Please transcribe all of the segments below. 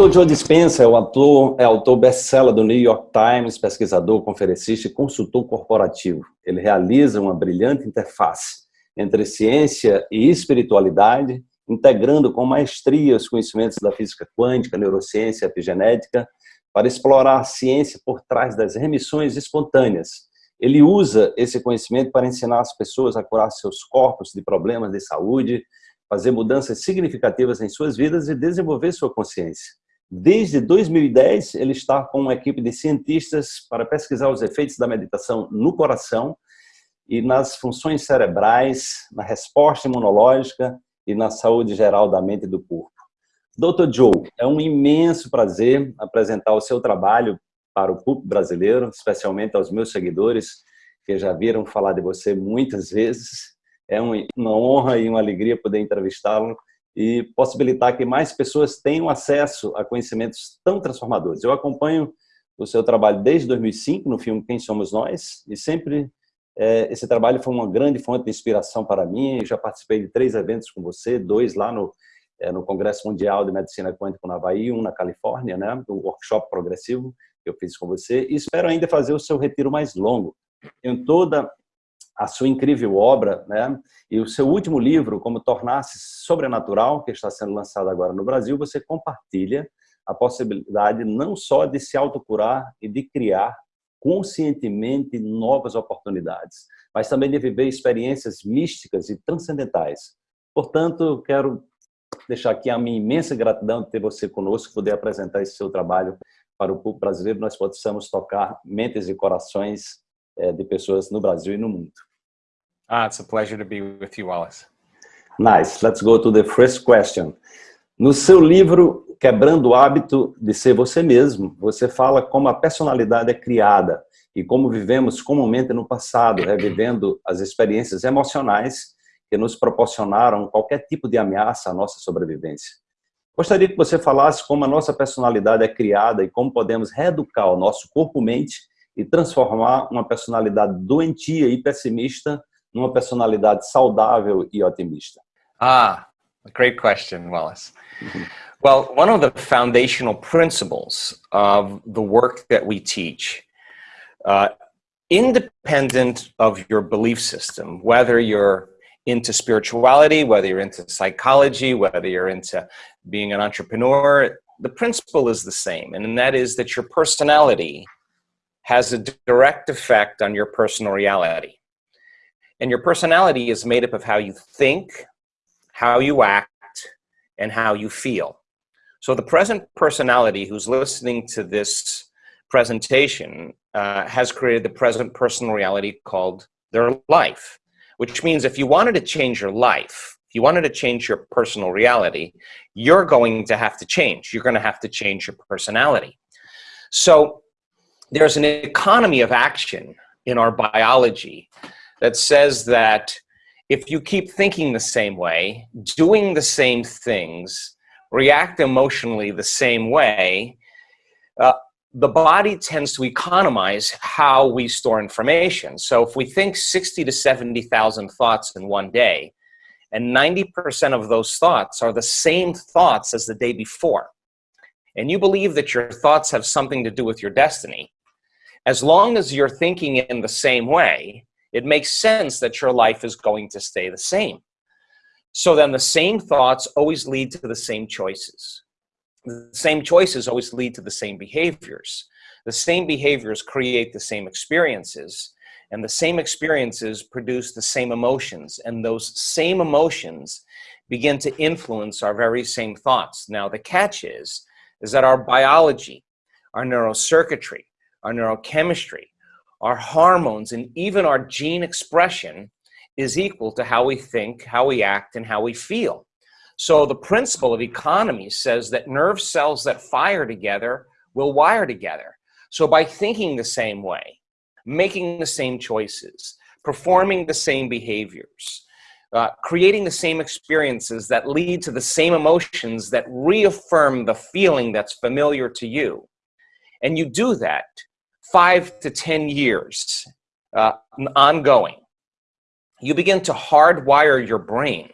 Dr. Joe Dispenza é, o é autor best-seller do New York Times, pesquisador, conferencista e consultor corporativo. Ele realiza uma brilhante interface entre ciência e espiritualidade, integrando com maestria os conhecimentos da física quântica, neurociência e epigenética, para explorar a ciência por trás das remissões espontâneas. Ele usa esse conhecimento para ensinar as pessoas a curar seus corpos de problemas de saúde, fazer mudanças significativas em suas vidas e desenvolver sua consciência. Desde 2010, ele está com uma equipe de cientistas para pesquisar os efeitos da meditação no coração e nas funções cerebrais, na resposta imunológica e na saúde geral da mente e do corpo. Dr. Joe, é um imenso prazer apresentar o seu trabalho para o público brasileiro, especialmente aos meus seguidores, que já viram falar de você muitas vezes é uma honra e uma alegria poder entrevistá-lo e possibilitar que mais pessoas tenham acesso a conhecimentos tão transformadores. Eu acompanho o seu trabalho desde 2005 no filme Quem Somos Nós e sempre é, esse trabalho foi uma grande fonte de inspiração para mim. Eu já participei de três eventos com você, dois lá no, é, no Congresso Mundial de Medicina Quântica no Havaí, um na Califórnia, né, o workshop progressivo que eu fiz com você e espero ainda fazer o seu retiro mais longo. Em toda a sua incrível obra, né? E o seu último livro, Como Tornar-se Sobrenatural, que está sendo lançado agora no Brasil, você compartilha a possibilidade não só de se autocurar e de criar conscientemente novas oportunidades, mas também de viver experiências místicas e transcendentais. Portanto, quero deixar aqui a minha imensa gratidão de ter você conosco, poder apresentar esse seu trabalho para o público brasileiro, nós possamos tocar mentes e corações eh, de pessoas no Brasil e no mundo. Ah, it's a pleasure to be with you, Wallace. Nice. Let's go to the first question. No seu livro Quebrando o Hábito de Ser Você Mesmo, você fala como a personalidade é criada e como vivemos comumente no passado, revivendo as experiências emocionais que nos proporcionaram qualquer tipo de ameaça à nossa sobrevivência. Gostaria que você falasse como a nossa personalidade é criada e como podemos reeducar o nosso corpo-mente e transformar uma personalidade doentia e pessimista numa personalidade saudável e otimista? Ah, a great question, Wallace. Well, one of the foundational principles of the work that we teach, uh, independent of your belief system, whether you're into spirituality, whether you're into psychology, whether you're into being an entrepreneur, the principle is the same, and that is that your personality has a direct effect on your personal reality. And your personality is made up of how you think, how you act, and how you feel. So the present personality who's listening to this presentation uh, has created the present personal reality called their life, which means if you wanted to change your life, if you wanted to change your personal reality, you're going to have to change. You're going to have to change your personality. So there's an economy of action in our biology that says that if you keep thinking the same way, doing the same things, react emotionally the same way, uh, the body tends to economize how we store information. So if we think 60 to 70,000 thoughts in one day, and 90% of those thoughts are the same thoughts as the day before, and you believe that your thoughts have something to do with your destiny, as long as you're thinking in the same way, it makes sense that your life is going to stay the same. So then the same thoughts always lead to the same choices. The same choices always lead to the same behaviors. The same behaviors create the same experiences and the same experiences produce the same emotions and those same emotions begin to influence our very same thoughts. Now the catch is, is that our biology, our neurocircuitry, our neurochemistry, our hormones, and even our gene expression is equal to how we think, how we act, and how we feel. So the principle of economy says that nerve cells that fire together will wire together. So by thinking the same way, making the same choices, performing the same behaviors, uh, creating the same experiences that lead to the same emotions that reaffirm the feeling that's familiar to you. And you do that five to 10 years uh, ongoing, you begin to hardwire your brain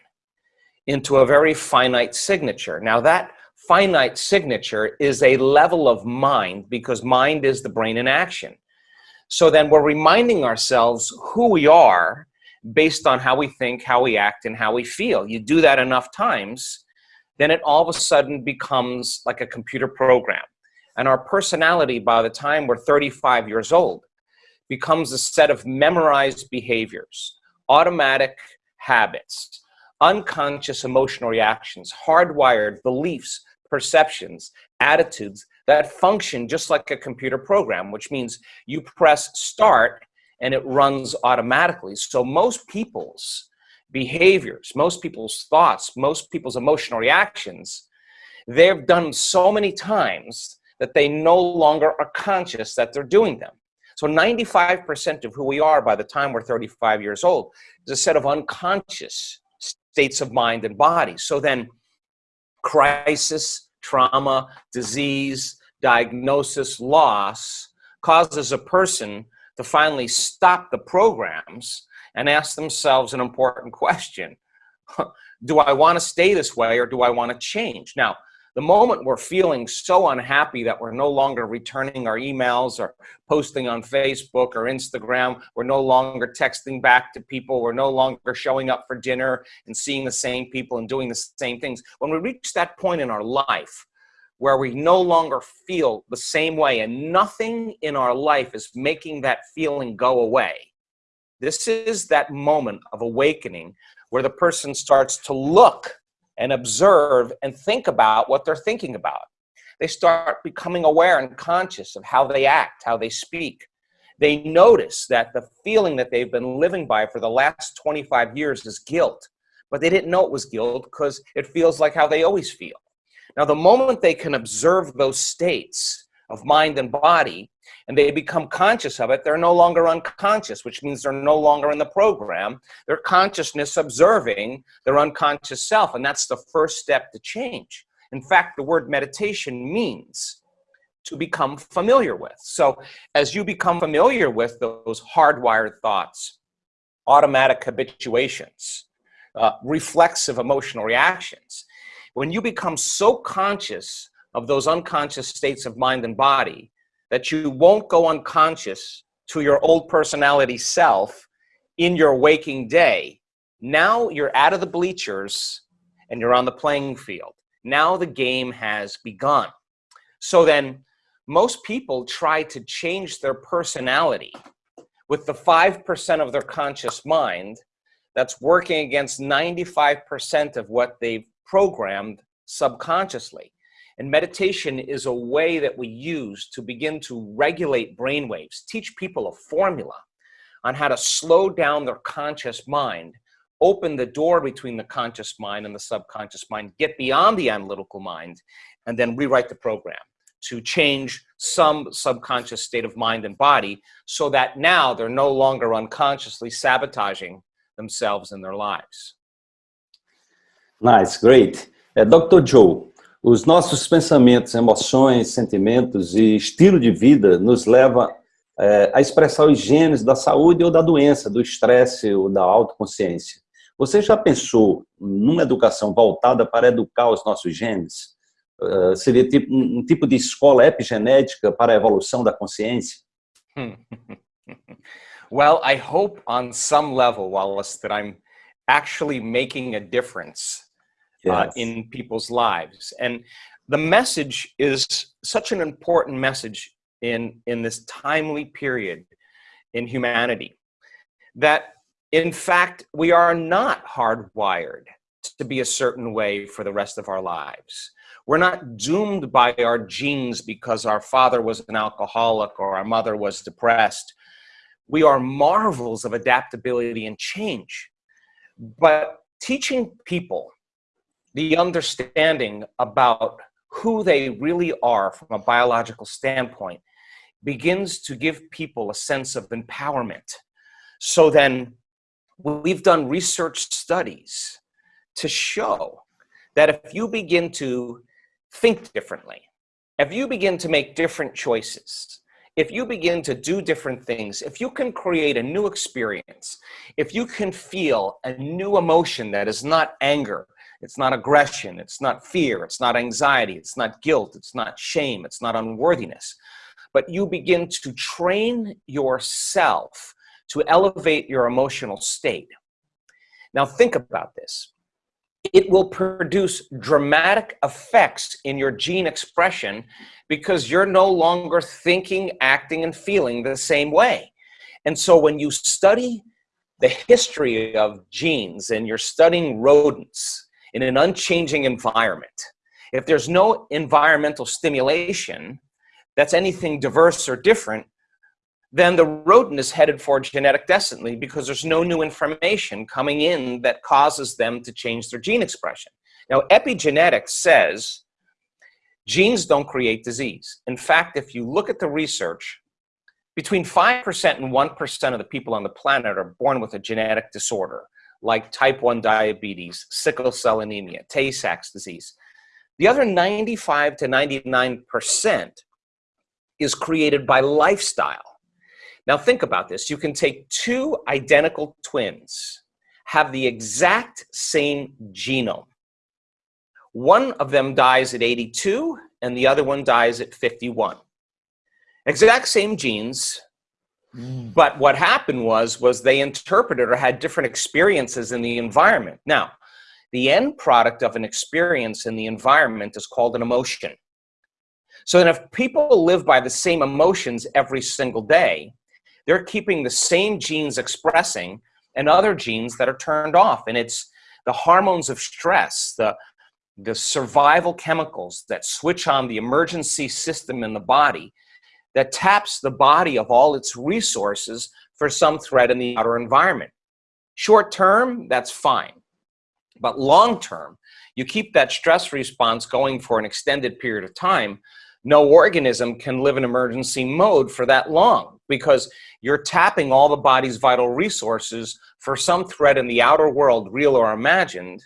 into a very finite signature. Now that finite signature is a level of mind because mind is the brain in action. So then we're reminding ourselves who we are based on how we think, how we act, and how we feel. You do that enough times, then it all of a sudden becomes like a computer program. And our personality by the time we're 35 years old becomes a set of memorized behaviors, automatic habits, unconscious emotional reactions, hardwired beliefs, perceptions, attitudes that function just like a computer program, which means you press start and it runs automatically. So most people's behaviors, most people's thoughts, most people's emotional reactions, they've done so many times that they no longer are conscious that they're doing them. So 95% of who we are by the time we're 35 years old is a set of unconscious states of mind and body. So then crisis, trauma, disease, diagnosis, loss causes a person to finally stop the programs and ask themselves an important question. do I want to stay this way or do I want to change? Now, the moment we're feeling so unhappy that we're no longer returning our emails or posting on Facebook or Instagram, we're no longer texting back to people, we're no longer showing up for dinner and seeing the same people and doing the same things. When we reach that point in our life where we no longer feel the same way and nothing in our life is making that feeling go away, this is that moment of awakening where the person starts to look and observe and think about what they're thinking about. They start becoming aware and conscious of how they act, how they speak. They notice that the feeling that they've been living by for the last 25 years is guilt, but they didn't know it was guilt because it feels like how they always feel. Now, the moment they can observe those states of mind and body, and they become conscious of it, they're no longer unconscious, which means they're no longer in the program. They're consciousness observing their unconscious self, and that's the first step to change. In fact, the word meditation means to become familiar with. So as you become familiar with those hardwired thoughts, automatic habituations, uh, reflexive emotional reactions, when you become so conscious of those unconscious states of mind and body, that you won't go unconscious to your old personality self in your waking day. Now you're out of the bleachers and you're on the playing field. Now the game has begun. So then most people try to change their personality with the 5% of their conscious mind that's working against 95% of what they've programmed subconsciously. And meditation is a way that we use to begin to regulate brain waves, teach people a formula on how to slow down their conscious mind, open the door between the conscious mind and the subconscious mind, get beyond the analytical mind, and then rewrite the program to change some subconscious state of mind and body so that now they're no longer unconsciously sabotaging themselves and their lives. Nice, great. Uh, Dr. Joe, Os nossos pensamentos, emoções, sentimentos e estilo de vida nos leva é, a expressar os genes da saúde ou da doença, do estresse ou da autoconsciência. Você já pensou numa educação voltada para educar os nossos genes? Uh, seria tipo, um, um tipo de escola epigenética para a evolução da consciência? well, I hope on some level, Wallace, that I'm actually making a difference yes. uh, in people's lives. And the message is such an important message in, in this timely period in humanity that in fact, we are not hardwired to be a certain way for the rest of our lives. We're not doomed by our genes because our father was an alcoholic or our mother was depressed. We are marvels of adaptability and change. But teaching people the understanding about who they really are from a biological standpoint begins to give people a sense of empowerment. So then we've done research studies to show that if you begin to think differently, if you begin to make different choices, if you begin to do different things, if you can create a new experience, if you can feel a new emotion that is not anger, It's not aggression. It's not fear. It's not anxiety. It's not guilt. It's not shame. It's not unworthiness. But you begin to train yourself to elevate your emotional state. Now think about this. It will produce dramatic effects in your gene expression because you're no longer thinking, acting, and feeling the same way. And so when you study the history of genes and you're studying rodents in an unchanging environment, if there's no environmental stimulation that's anything diverse or different, then the rodent is headed for genetic destiny because there's no new information coming in that causes them to change their gene expression. Now, epigenetics says genes don't create disease. In fact, if you look at the research, between 5% and 1% of the people on the planet are born with a genetic disorder, like type 1 diabetes, sickle cell anemia, Tay-Sachs disease. The other 95 to 99% is created by lifestyle. Now think about this. You can take two identical twins, have the exact same genome. One of them dies at 82 and the other one dies at 51 exact same genes. Mm. but what happened was, was they interpreted or had different experiences in the environment. Now, the end product of an experience in the environment is called an emotion. So then if people live by the same emotions every single day, they're keeping the same genes expressing and other genes that are turned off. And it's the hormones of stress, the, the survival chemicals that switch on the emergency system in the body that taps the body of all its resources for some threat in the outer environment. Short term, that's fine. But long term, you keep that stress response going for an extended period of time, no organism can live in emergency mode for that long because you're tapping all the body's vital resources for some threat in the outer world, real or imagined,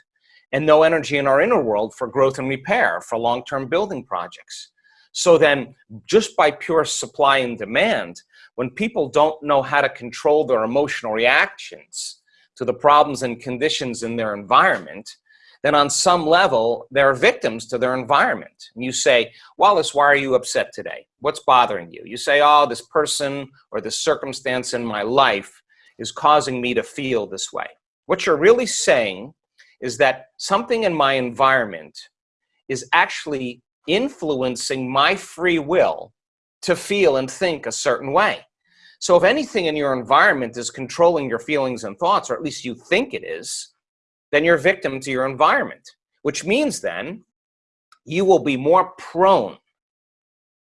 and no energy in our inner world for growth and repair for long-term building projects. So then just by pure supply and demand, when people don't know how to control their emotional reactions to the problems and conditions in their environment, then on some level, they're victims to their environment. And you say, Wallace, why are you upset today? What's bothering you? You say, oh, this person or this circumstance in my life is causing me to feel this way. What you're really saying is that something in my environment is actually influencing my free will to feel and think a certain way. So if anything in your environment is controlling your feelings and thoughts, or at least you think it is, then you're victim to your environment, which means then you will be more prone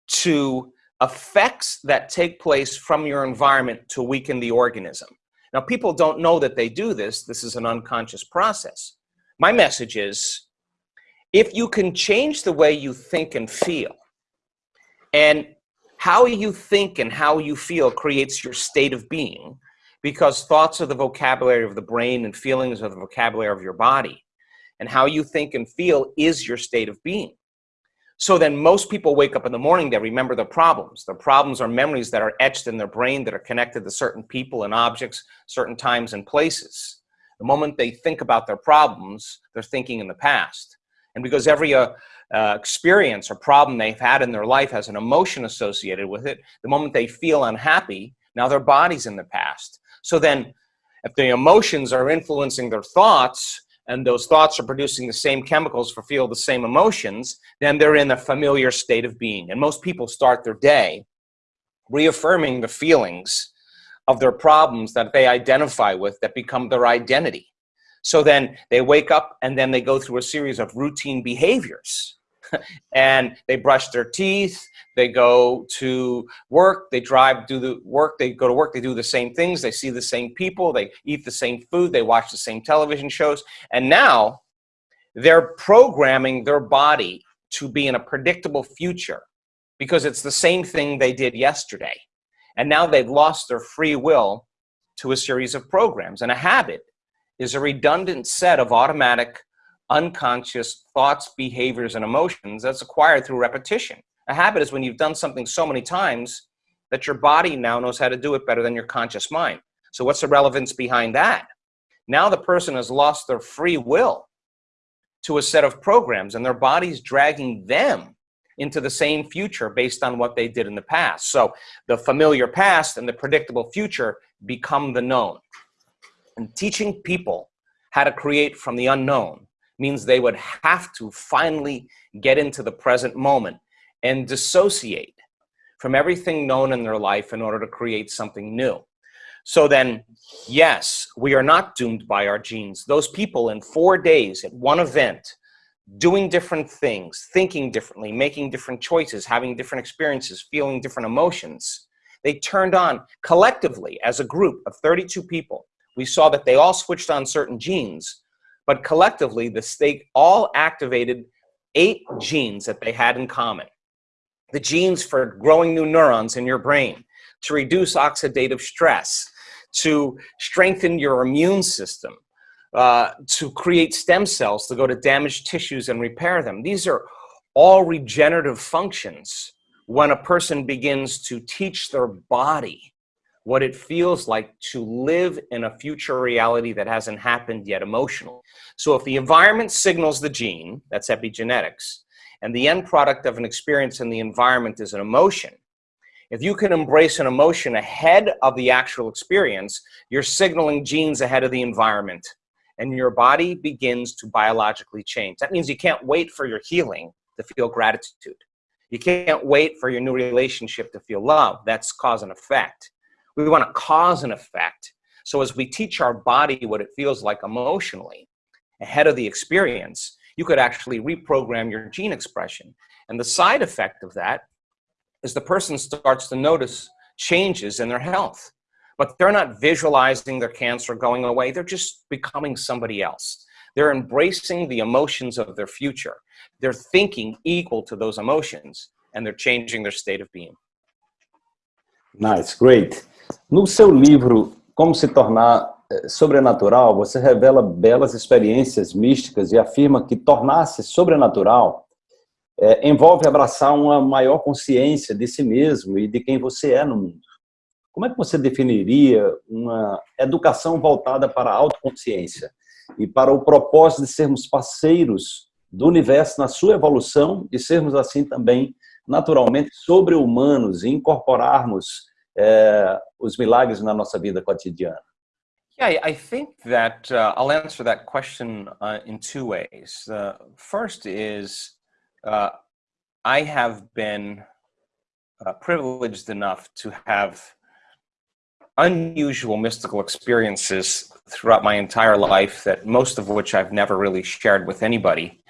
to effects that take place from your environment to weaken the organism. Now, people don't know that they do this. This is an unconscious process. My message is if you can change the way you think and feel, and how you think and how you feel creates your state of being, because thoughts are the vocabulary of the brain and feelings are the vocabulary of your body. And how you think and feel is your state of being. So then most people wake up in the morning, they remember their problems. Their problems are memories that are etched in their brain that are connected to certain people and objects, certain times and places. The moment they think about their problems, they're thinking in the past. And because every uh, uh, experience or problem they've had in their life has an emotion associated with it, the moment they feel unhappy, now their body's in the past. So then if the emotions are influencing their thoughts, and those thoughts are producing the same chemicals for feel the same emotions, then they're in a familiar state of being. And most people start their day reaffirming the feelings of their problems that they identify with that become their identity. So then they wake up and then they go through a series of routine behaviors. and they brush their teeth, they go to work, they drive, do the work, they go to work, they do the same things, they see the same people, they eat the same food, they watch the same television shows. And now they're programming their body to be in a predictable future because it's the same thing they did yesterday. And now they've lost their free will to a series of programs and a habit is a redundant set of automatic, unconscious thoughts, behaviors, and emotions that's acquired through repetition. A habit is when you've done something so many times that your body now knows how to do it better than your conscious mind. So what's the relevance behind that? Now the person has lost their free will to a set of programs and their body's dragging them into the same future based on what they did in the past. So the familiar past and the predictable future become the known. And teaching people how to create from the unknown means they would have to finally get into the present moment and dissociate from everything known in their life in order to create something new. So then, yes, we are not doomed by our genes. Those people in four days at one event, doing different things, thinking differently, making different choices, having different experiences, feeling different emotions, they turned on collectively as a group of 32 people. We saw that they all switched on certain genes, but collectively, the state all activated eight genes that they had in common. The genes for growing new neurons in your brain, to reduce oxidative stress, to strengthen your immune system, uh, to create stem cells to go to damaged tissues and repair them. These are all regenerative functions when a person begins to teach their body what it feels like to live in a future reality that hasn't happened yet emotionally. So if the environment signals the gene, that's epigenetics, and the end product of an experience in the environment is an emotion, if you can embrace an emotion ahead of the actual experience, you're signaling genes ahead of the environment and your body begins to biologically change. That means you can't wait for your healing to feel gratitude. You can't wait for your new relationship to feel love. That's cause and effect. We want to cause and effect. So as we teach our body what it feels like emotionally ahead of the experience, you could actually reprogram your gene expression. And the side effect of that is the person starts to notice changes in their health. But they're not visualizing their cancer going away. They're just becoming somebody else. They're embracing the emotions of their future. They're thinking equal to those emotions and they're changing their state of being. Nice, great. No seu livro Como se tornar eh, sobrenatural, você revela belas experiências místicas e afirma que tornar-se sobrenatural é, envolve abraçar uma maior consciência de si mesmo e de quem você é no mundo. Como é que você definiria uma educação voltada para a autoconsciência e para o propósito de sermos parceiros do universo na sua evolução e sermos assim também naturalmente sobre-humanos e incorporarmos é, os milagres na nossa vida cotidiana? Yeah, I think that uh, I'll answer that question uh, in two ways. The first is uh, I have been uh, privileged enough to have unusual mystical experiences throughout my entire life that most of which I've never really shared with anybody.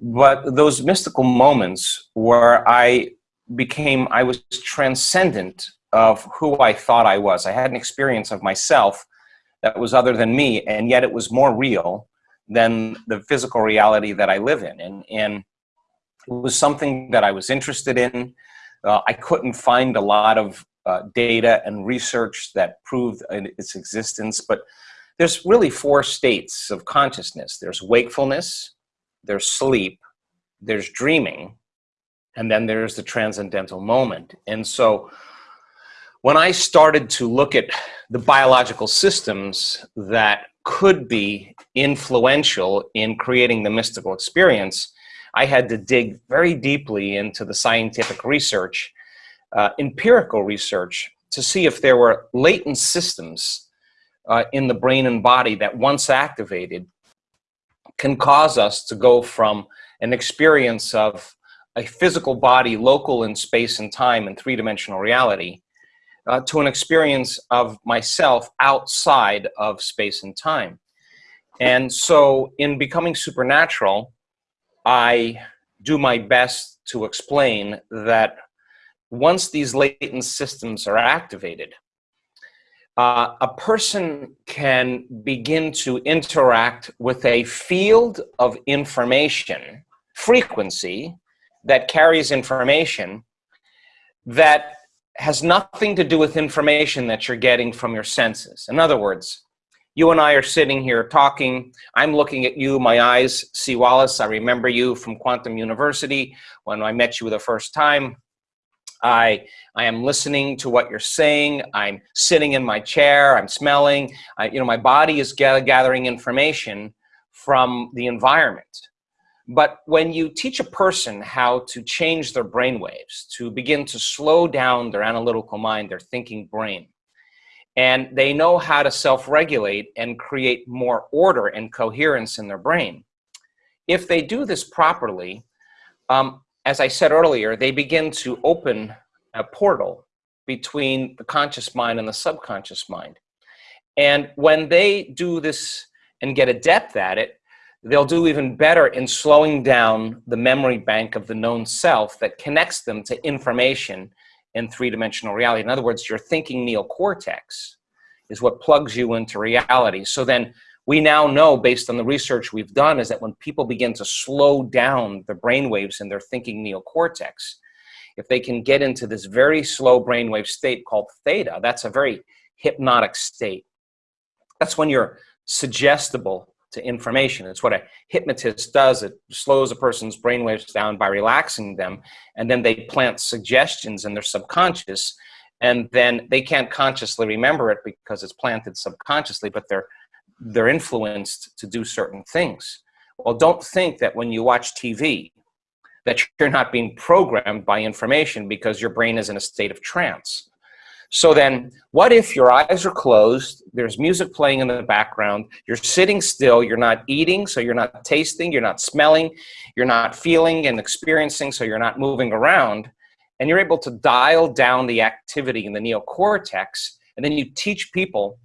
But those mystical moments where I became, I was transcendent of who I thought I was. I had an experience of myself that was other than me, and yet it was more real than the physical reality that I live in. And, and it was something that I was interested in. Uh, I couldn't find a lot of uh, data and research that proved its existence, but there's really four states of consciousness. There's wakefulness, there's sleep, there's dreaming, and then there's the transcendental moment. And so when I started to look at the biological systems that could be influential in creating the mystical experience, I had to dig very deeply into the scientific research, uh, empirical research, to see if there were latent systems uh, in the brain and body that once activated can cause us to go from an experience of a physical body local in space and time and three-dimensional reality uh, to an experience of myself outside of space and time. And so in becoming supernatural, I do my best to explain that once these latent systems are activated, uh, a person can begin to interact with a field of information, frequency, that carries information that has nothing to do with information that you're getting from your senses. In other words, you and I are sitting here talking. I'm looking at you. My eyes see Wallace. I remember you from Quantum University when I met you the first time. I, I am listening to what you're saying. I'm sitting in my chair. I'm smelling. I, you know, my body is gathering information from the environment. But when you teach a person how to change their brain waves, to begin to slow down their analytical mind, their thinking brain, and they know how to self-regulate and create more order and coherence in their brain, if they do this properly, um, as I said earlier, they begin to open a portal between the conscious mind and the subconscious mind. And when they do this and get adept at it, they'll do even better in slowing down the memory bank of the known self that connects them to information in three-dimensional reality. In other words, your thinking neocortex is what plugs you into reality. So then we now know, based on the research we've done, is that when people begin to slow down the brain waves in their thinking neocortex, if they can get into this very slow brainwave state called theta, that's a very hypnotic state. That's when you're suggestible to information. It's what a hypnotist does. It slows a person's brainwaves down by relaxing them, and then they plant suggestions in their subconscious, and then they can't consciously remember it because it's planted subconsciously, but they're, they're influenced to do certain things. Well, don't think that when you watch TV, that you're not being programmed by information because your brain is in a state of trance. So then, what if your eyes are closed, there's music playing in the background, you're sitting still, you're not eating, so you're not tasting, you're not smelling, you're not feeling and experiencing, so you're not moving around, and you're able to dial down the activity in the neocortex, and then you teach people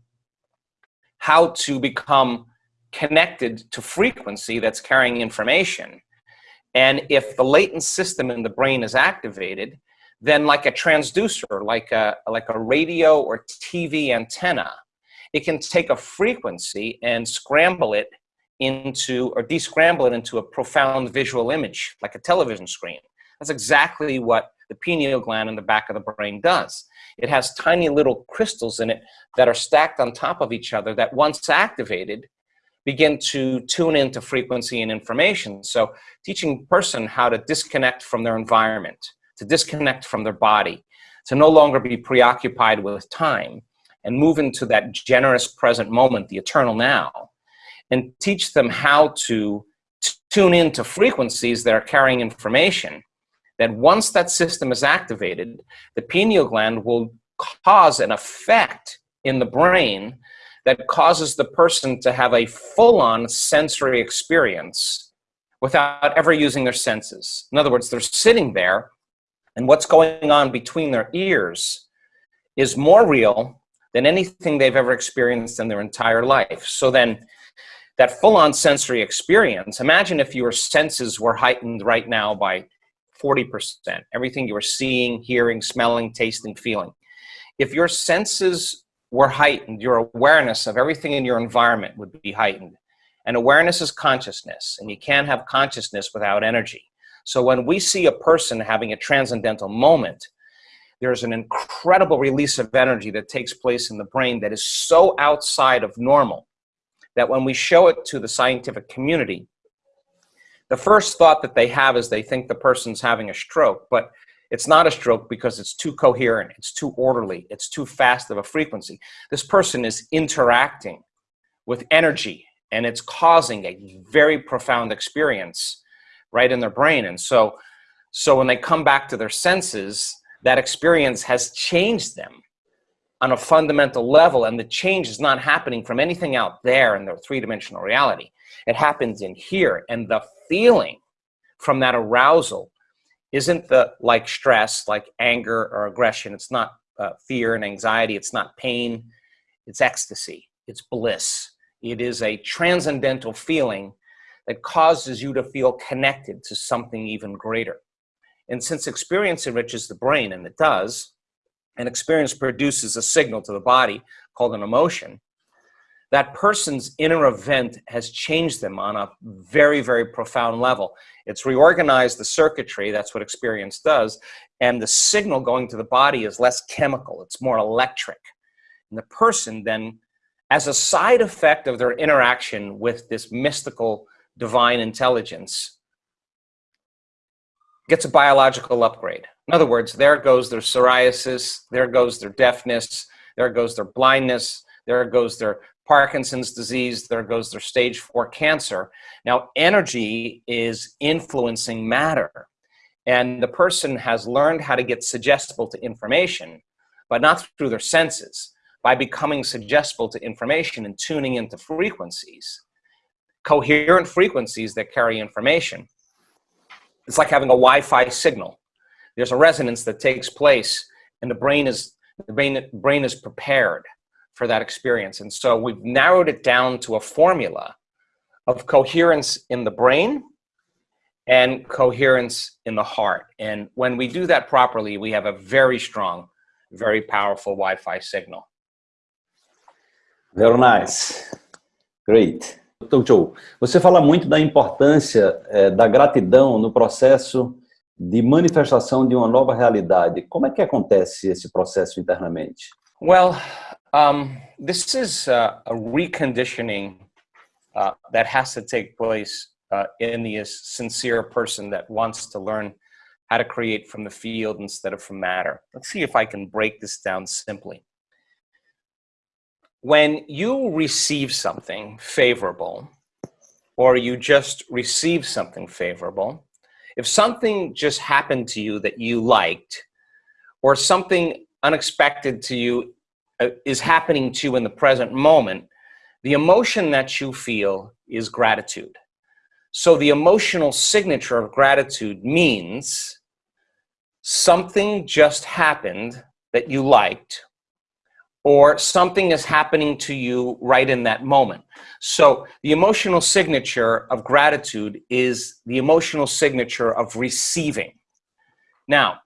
how to become connected to frequency that's carrying information. And if the latent system in the brain is activated, then like a transducer, like a, like a radio or TV antenna, it can take a frequency and scramble it into, or descramble it into a profound visual image, like a television screen. That's exactly what the pineal gland in the back of the brain does. It has tiny little crystals in it that are stacked on top of each other that once activated, begin to tune into frequency and information. So teaching person how to disconnect from their environment, to disconnect from their body, to no longer be preoccupied with time and move into that generous present moment, the eternal now, and teach them how to tune into frequencies that are carrying information, that once that system is activated, the pineal gland will cause an effect in the brain that causes the person to have a full-on sensory experience without ever using their senses. In other words, they're sitting there and what's going on between their ears is more real than anything they've ever experienced in their entire life. So then that full-on sensory experience, imagine if your senses were heightened right now by 40%, everything you were seeing, hearing, smelling, tasting, feeling. If your senses were heightened, your awareness of everything in your environment would be heightened. And awareness is consciousness, and you can't have consciousness without energy. So when we see a person having a transcendental moment, there's an incredible release of energy that takes place in the brain that is so outside of normal that when we show it to the scientific community, the first thought that they have is they think the person's having a stroke, but it's not a stroke because it's too coherent, it's too orderly, it's too fast of a frequency. This person is interacting with energy and it's causing a very profound experience right in their brain. And so, so when they come back to their senses, that experience has changed them on a fundamental level. And the change is not happening from anything out there in their three-dimensional reality. It happens in here. And the feeling from that arousal isn't the like stress, like anger or aggression. It's not uh, fear and anxiety. It's not pain. It's ecstasy. It's bliss. It is a transcendental feeling that causes you to feel connected to something even greater. And since experience enriches the brain, and it does, and experience produces a signal to the body called an emotion, that person's inner event has changed them on a very, very profound level. It's reorganized the circuitry, that's what experience does, and the signal going to the body is less chemical, it's more electric. And the person then, as a side effect of their interaction with this mystical divine intelligence gets a biological upgrade. In other words, there goes their psoriasis, there goes their deafness, there goes their blindness, there goes their Parkinson's disease, there goes their stage four cancer. Now, energy is influencing matter. And the person has learned how to get suggestible to information, but not through their senses, by becoming suggestible to information and tuning into frequencies, coherent frequencies that carry information. It's like having a Wi-Fi signal. There's a resonance that takes place and the brain is, the brain, brain is prepared for that experience. And so we've narrowed it down to a formula of coherence in the brain and coherence in the heart. And when we do that properly, we have a very strong, very powerful Wi-Fi signal. Very nice. Great. Dr. Joe, você fala muito da importância é, da gratidão no processo de manifestação de uma nova realidade. Como é que acontece esse processo internamente? Well, um, this is a, a reconditioning uh, that has to take place uh, in the sincere person that wants to learn how to create from the field instead of from matter. Let's see if I can break this down simply. When you receive something favorable, or you just receive something favorable, if something just happened to you that you liked, or something unexpected to you uh, Uh, is happening to you in the present moment, the emotion that you feel is gratitude. So the emotional signature of gratitude means something just happened that you liked or something is happening to you right in that moment. So the emotional signature of gratitude is the emotional signature of receiving. Now,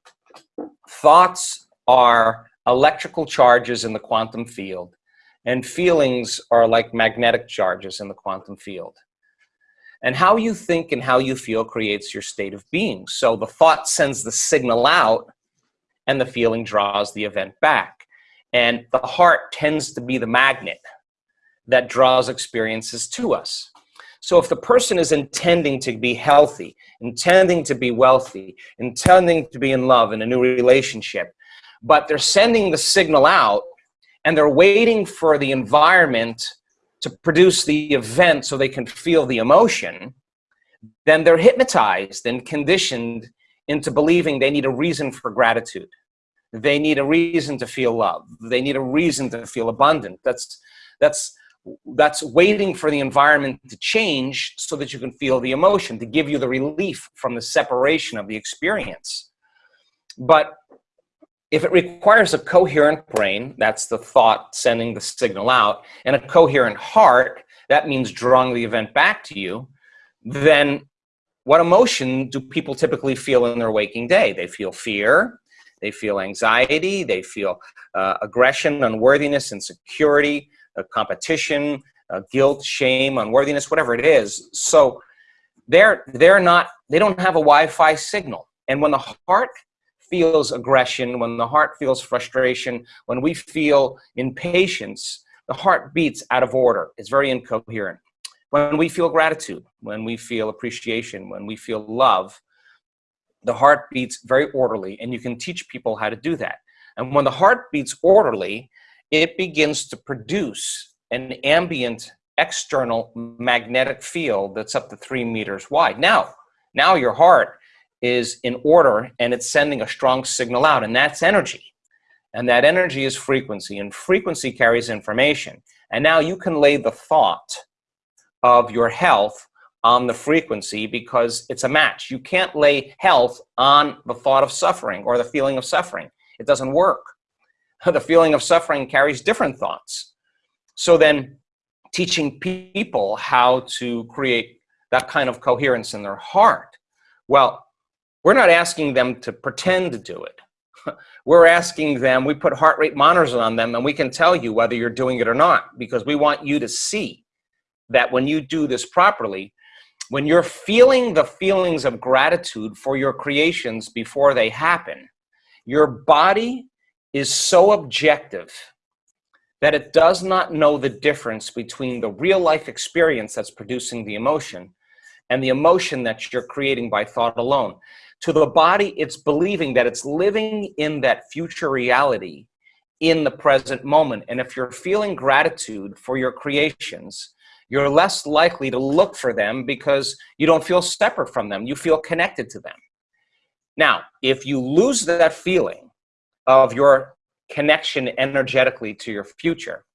thoughts are electrical charges in the quantum field and feelings are like magnetic charges in the quantum field. And how you think and how you feel creates your state of being. So the thought sends the signal out and the feeling draws the event back. And the heart tends to be the magnet that draws experiences to us. So if the person is intending to be healthy, intending to be wealthy, intending to be in love in a new relationship, but they're sending the signal out and they're waiting for the environment to produce the event so they can feel the emotion, then they're hypnotized and conditioned into believing they need a reason for gratitude. They need a reason to feel love. They need a reason to feel abundant. That's, that's, that's waiting for the environment to change so that you can feel the emotion, to give you the relief from the separation of the experience. But if it requires a coherent brain, that's the thought sending the signal out, and a coherent heart, that means drawing the event back to you, then what emotion do people typically feel in their waking day? They feel fear, they feel anxiety, they feel uh, aggression, unworthiness, insecurity, uh, competition, uh, guilt, shame, unworthiness, whatever it is. So they're, they're not, they don't have a Wi-Fi signal. And when the heart feels aggression, when the heart feels frustration, when we feel impatience, the heart beats out of order. It's very incoherent. When we feel gratitude, when we feel appreciation, when we feel love, the heart beats very orderly, and you can teach people how to do that. And when the heart beats orderly, it begins to produce an ambient external magnetic field that's up to three meters wide. Now, now your heart is in order and it's sending a strong signal out and that's energy. And that energy is frequency and frequency carries information. And now you can lay the thought of your health on the frequency because it's a match. You can't lay health on the thought of suffering or the feeling of suffering. It doesn't work. The feeling of suffering carries different thoughts. So then teaching people how to create that kind of coherence in their heart. Well, we're not asking them to pretend to do it. We're asking them, we put heart rate monitors on them and we can tell you whether you're doing it or not because we want you to see that when you do this properly, when you're feeling the feelings of gratitude for your creations before they happen, your body is so objective that it does not know the difference between the real life experience that's producing the emotion and the emotion that you're creating by thought alone. To the body, it's believing that it's living in that future reality in the present moment. And if you're feeling gratitude for your creations, you're less likely to look for them because you don't feel separate from them. You feel connected to them. Now, if you lose that feeling of your connection energetically to your future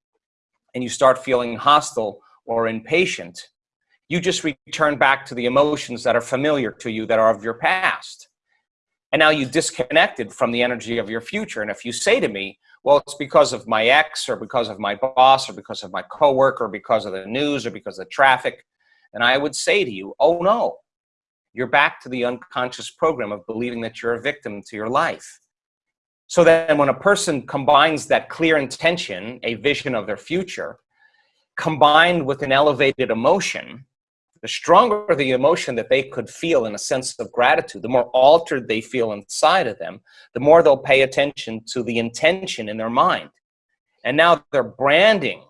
and you start feeling hostile or impatient, you just return back to the emotions that are familiar to you that are of your past. And now you disconnected from the energy of your future. And if you say to me, well, it's because of my ex or because of my boss or because of my coworker, or because of the news or because of the traffic, and I would say to you, oh no, you're back to the unconscious program of believing that you're a victim to your life. So then when a person combines that clear intention, a vision of their future, combined with an elevated emotion, the stronger the emotion that they could feel in a sense of gratitude, the more altered they feel inside of them, the more they'll pay attention to the intention in their mind. And now they're branding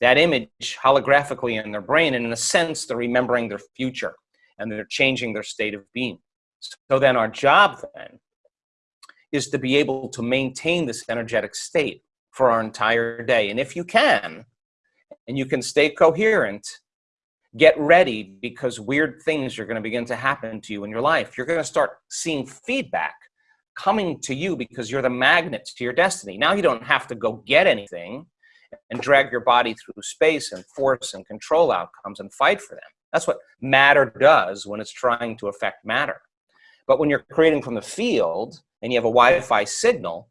that image holographically in their brain, and in a sense, they're remembering their future and they're changing their state of being. So then our job then is to be able to maintain this energetic state for our entire day. And if you can, and you can stay coherent, get ready because weird things are going to begin to happen to you in your life. You're going to start seeing feedback coming to you because you're the magnet to your destiny. Now you don't have to go get anything and drag your body through space and force and control outcomes and fight for them. That's what matter does when it's trying to affect matter. But when you're creating from the field and you have a Wi-Fi signal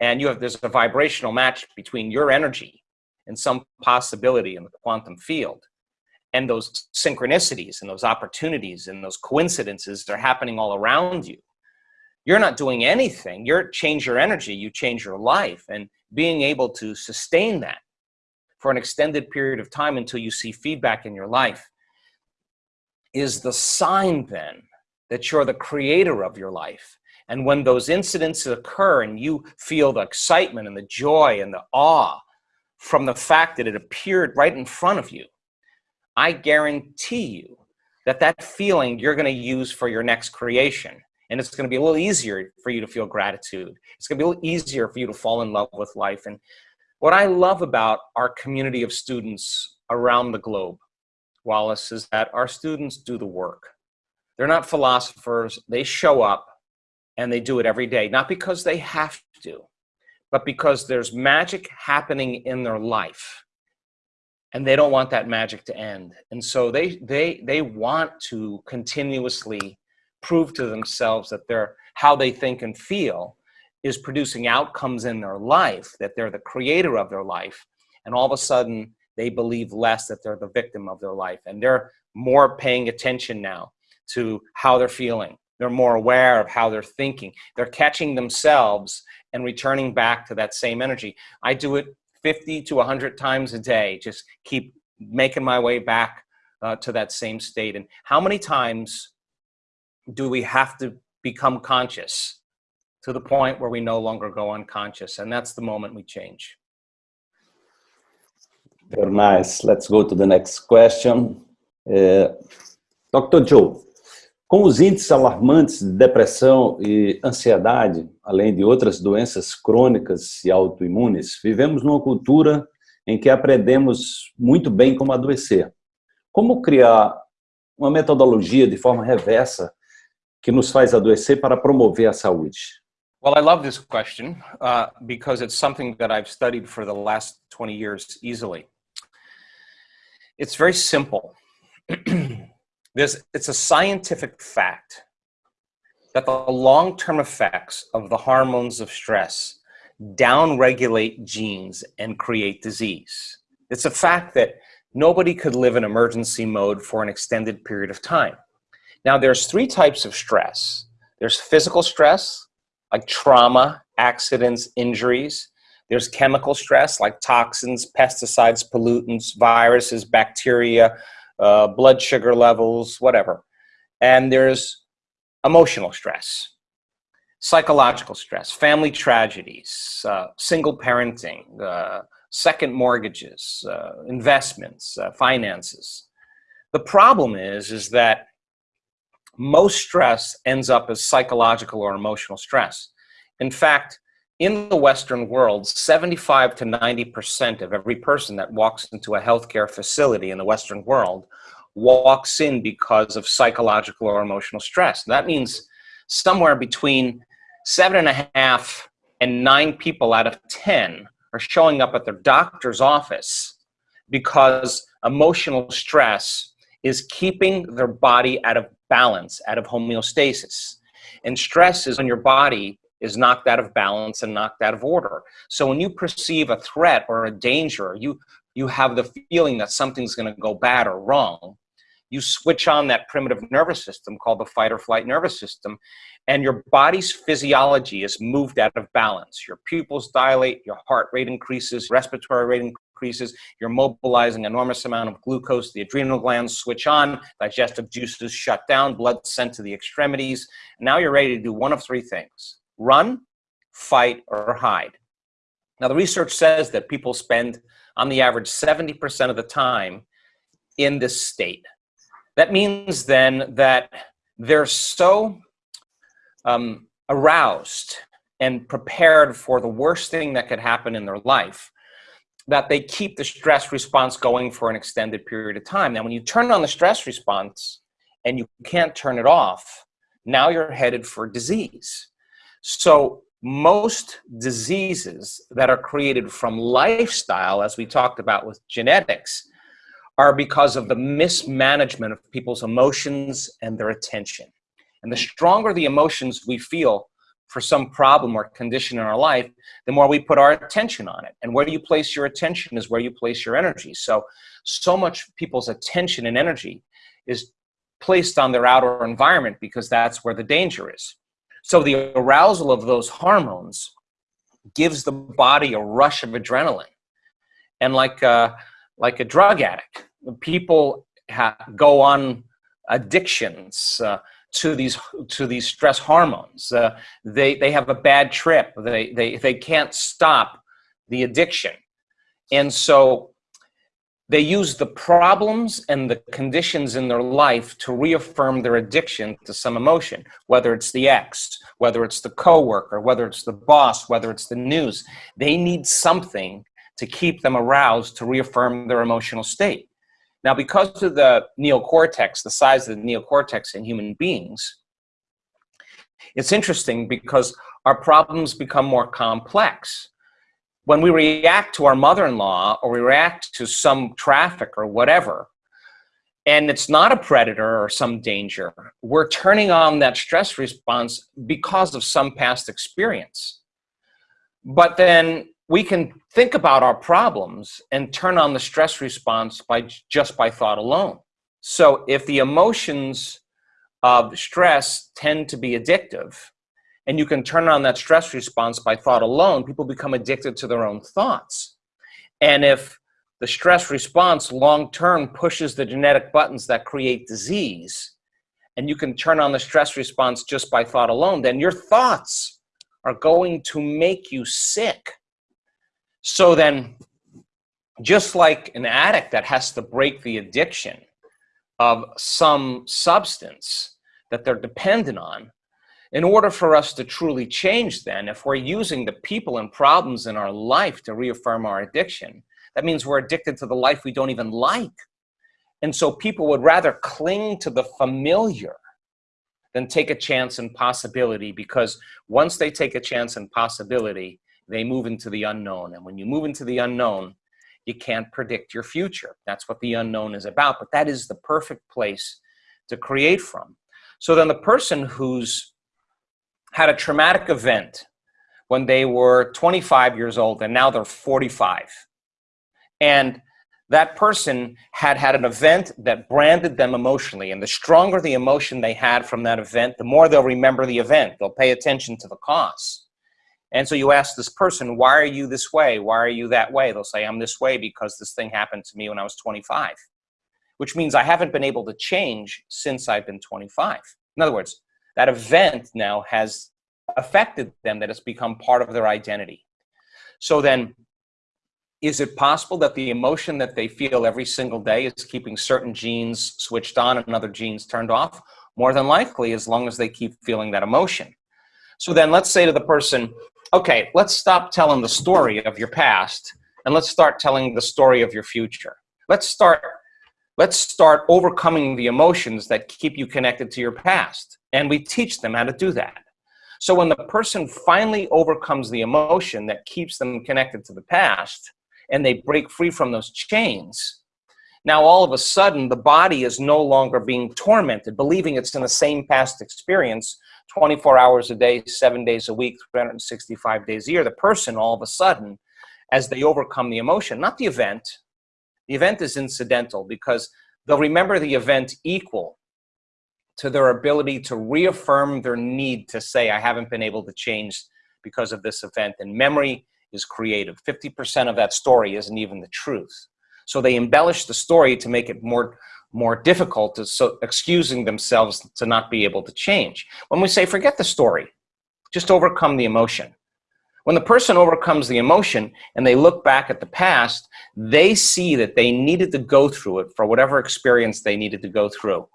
and you have there's a vibrational match between your energy and some possibility in the quantum field, and those synchronicities and those opportunities and those coincidences are happening all around you. You're not doing anything. You're change your energy, you change your life, and being able to sustain that for an extended period of time until you see feedback in your life is the sign then that you're the creator of your life. And when those incidents occur and you feel the excitement and the joy and the awe from the fact that it appeared right in front of you, I guarantee you that that feeling you're going to use for your next creation. And it's going to be a little easier for you to feel gratitude. It's going to be a little easier for you to fall in love with life. And what I love about our community of students around the globe, Wallace, is that our students do the work. They're not philosophers. They show up and they do it every day, not because they have to, but because there's magic happening in their life and they don't want that magic to end. And so they, they, they want to continuously prove to themselves that they're, how they think and feel is producing outcomes in their life, that they're the creator of their life. And all of a sudden they believe less that they're the victim of their life. And they're more paying attention now to how they're feeling. They're more aware of how they're thinking. They're catching themselves and returning back to that same energy. I do it 50 to 100 times a day, just keep making my way back uh, to that same state. And how many times do we have to become conscious to the point where we no longer go unconscious? And that's the moment we change. Very nice. Let's go to the next question. Uh, Dr. Joe, Com os índices alarmantes de depressão e ansiedade, além de outras doenças crônicas e autoimunes, vivemos numa cultura em que aprendemos muito bem como adoecer. Como criar uma metodologia de forma reversa que nos faz adoecer para promover a saúde? Well, I love this question uh, because it's something that I've studied for the last 20 years easily. It's very simple. There's, it's a scientific fact that the long-term effects of the hormones of stress downregulate genes and create disease. It's a fact that nobody could live in emergency mode for an extended period of time. Now, there's three types of stress. There's physical stress, like trauma, accidents, injuries. There's chemical stress, like toxins, pesticides, pollutants, viruses, bacteria, uh, blood sugar levels, whatever. And there's emotional stress, psychological stress, family tragedies, uh, single parenting, uh, second mortgages, uh, investments, uh, finances. The problem is, is that most stress ends up as psychological or emotional stress. In fact, in the Western world, 75 to 90% of every person that walks into a healthcare facility in the Western world walks in because of psychological or emotional stress. That means somewhere between seven and a half and nine people out of 10 are showing up at their doctor's office because emotional stress is keeping their body out of balance, out of homeostasis. And stress is when your body is knocked out of balance and knocked out of order. So when you perceive a threat or a danger, you, you have the feeling that something's gonna go bad or wrong, you switch on that primitive nervous system called the fight or flight nervous system, and your body's physiology is moved out of balance. Your pupils dilate, your heart rate increases, respiratory rate increases, you're mobilizing enormous amount of glucose, the adrenal glands switch on, digestive juices shut down, blood sent to the extremities. Now you're ready to do one of three things, run, fight, or hide. Now the research says that people spend on the average 70% of the time in this state. That means then that they're so um, aroused and prepared for the worst thing that could happen in their life that they keep the stress response going for an extended period of time. Now, when you turn on the stress response and you can't turn it off, now you're headed for disease. So most diseases that are created from lifestyle, as we talked about with genetics, are because of the mismanagement of people's emotions and their attention. And the stronger the emotions we feel for some problem or condition in our life, the more we put our attention on it. And where you place your attention is where you place your energy. So, so much people's attention and energy is placed on their outer environment because that's where the danger is. So the arousal of those hormones gives the body a rush of adrenaline. And like a, like a drug addict, people go on addictions uh, to these to these stress hormones. Uh, they they have a bad trip. They they they can't stop the addiction, and so they use the problems and the conditions in their life to reaffirm their addiction to some emotion, whether it's the ex, whether it's the coworker, whether it's the boss, whether it's the news. They need something to keep them aroused to reaffirm their emotional state. Now, because of the neocortex, the size of the neocortex in human beings, it's interesting because our problems become more complex. When we react to our mother-in-law or we react to some traffic or whatever, and it's not a predator or some danger, we're turning on that stress response because of some past experience. But then we can think about our problems and turn on the stress response by just by thought alone. So if the emotions of stress tend to be addictive, and you can turn on that stress response by thought alone, people become addicted to their own thoughts. And if the stress response long-term pushes the genetic buttons that create disease, and you can turn on the stress response just by thought alone, then your thoughts are going to make you sick so then, just like an addict that has to break the addiction of some substance that they're dependent on, in order for us to truly change then, if we're using the people and problems in our life to reaffirm our addiction, that means we're addicted to the life we don't even like. And so people would rather cling to the familiar than take a chance and possibility because once they take a chance and possibility, they move into the unknown. And when you move into the unknown, you can't predict your future. That's what the unknown is about, but that is the perfect place to create from. So then the person who's had a traumatic event when they were 25 years old and now they're 45. And that person had had an event that branded them emotionally. And the stronger the emotion they had from that event, the more they'll remember the event. They'll pay attention to the cause. And so you ask this person, why are you this way? Why are you that way? They'll say, I'm this way because this thing happened to me when I was 25, which means I haven't been able to change since I've been 25. In other words, that event now has affected them, that it's become part of their identity. So then, is it possible that the emotion that they feel every single day is keeping certain genes switched on and other genes turned off? More than likely, as long as they keep feeling that emotion. So then let's say to the person, okay, let's stop telling the story of your past and let's start telling the story of your future. Let's start let's start overcoming the emotions that keep you connected to your past. And we teach them how to do that. So when the person finally overcomes the emotion that keeps them connected to the past and they break free from those chains, now all of a sudden the body is no longer being tormented, believing it's in the same past experience 24 hours a day, seven days a week, 365 days a year. The person all of a sudden, as they overcome the emotion, not the event, the event is incidental because they'll remember the event equal to their ability to reaffirm their need to say, I haven't been able to change because of this event. And memory is creative. 50% of that story isn't even the truth. So they embellish the story to make it more, more difficult, to, so excusing themselves to not be able to change. When we say, forget the story, just overcome the emotion. When the person overcomes the emotion and they look back at the past, they see that they needed to go through it for whatever experience they needed to go through.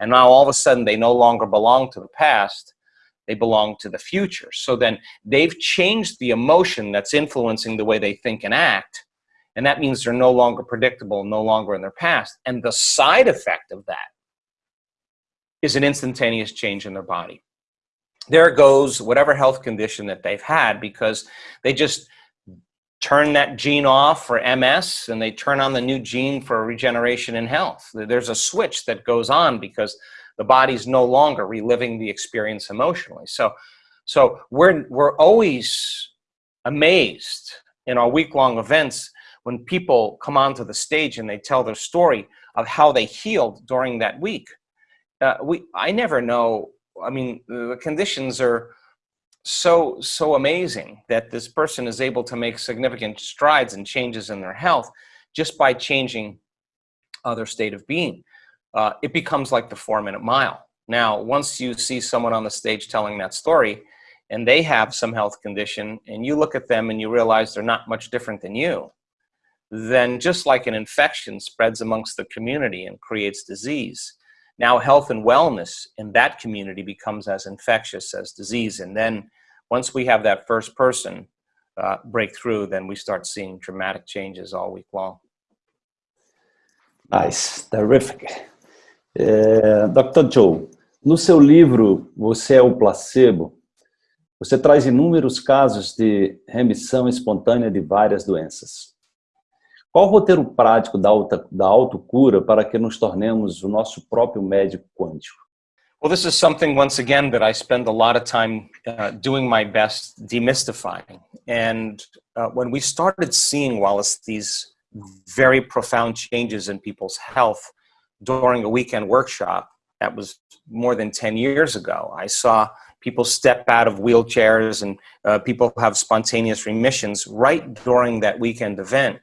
And now all of a sudden they no longer belong to the past, they belong to the future. So then they've changed the emotion that's influencing the way they think and act. And that means they're no longer predictable, no longer in their past. And the side effect of that is an instantaneous change in their body. There goes whatever health condition that they've had because they just turn that gene off for MS and they turn on the new gene for regeneration and health. There's a switch that goes on because the body's no longer reliving the experience emotionally. So, so we're, we're always amazed in our week-long events when people come onto the stage and they tell their story of how they healed during that week. Uh, we, I never know, I mean, the conditions are so, so amazing that this person is able to make significant strides and changes in their health just by changing uh, their state of being. Uh, it becomes like the four minute mile. Now, once you see someone on the stage telling that story and they have some health condition and you look at them and you realize they're not much different than you, then just like an infection spreads amongst the community and creates disease, now health and wellness in that community becomes as infectious as disease. And then once we have that first person uh, break through, then we start seeing dramatic changes all week long. Nice, terrific. É, Dr. Joe, no seu livro Você é o Placebo, você traz inúmeros casos de remissão espontânea de várias doenças. Qual o roteiro prático da, auto, da autocura para que nos tornemos o nosso próprio médico quântico? Well, this is something, once again, that I spend a lot of time uh, doing my best demystifying. And uh, when we started seeing, Wallace, these very profound changes in people's health during a weekend workshop, that was more than 10 years ago. I saw people step out of wheelchairs and uh, people have spontaneous remissions right during that weekend event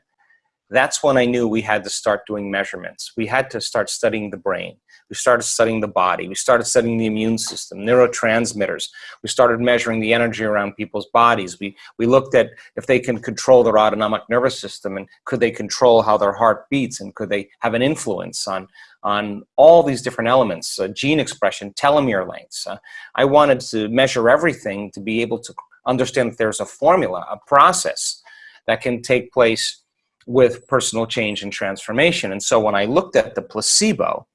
that's when I knew we had to start doing measurements. We had to start studying the brain. We started studying the body. We started studying the immune system, neurotransmitters. We started measuring the energy around people's bodies. We, we looked at if they can control their autonomic nervous system and could they control how their heart beats and could they have an influence on, on all these different elements, uh, gene expression, telomere lengths. Uh, I wanted to measure everything to be able to understand that there's a formula, a process that can take place with personal change and transformation. And so when I looked at the placebo,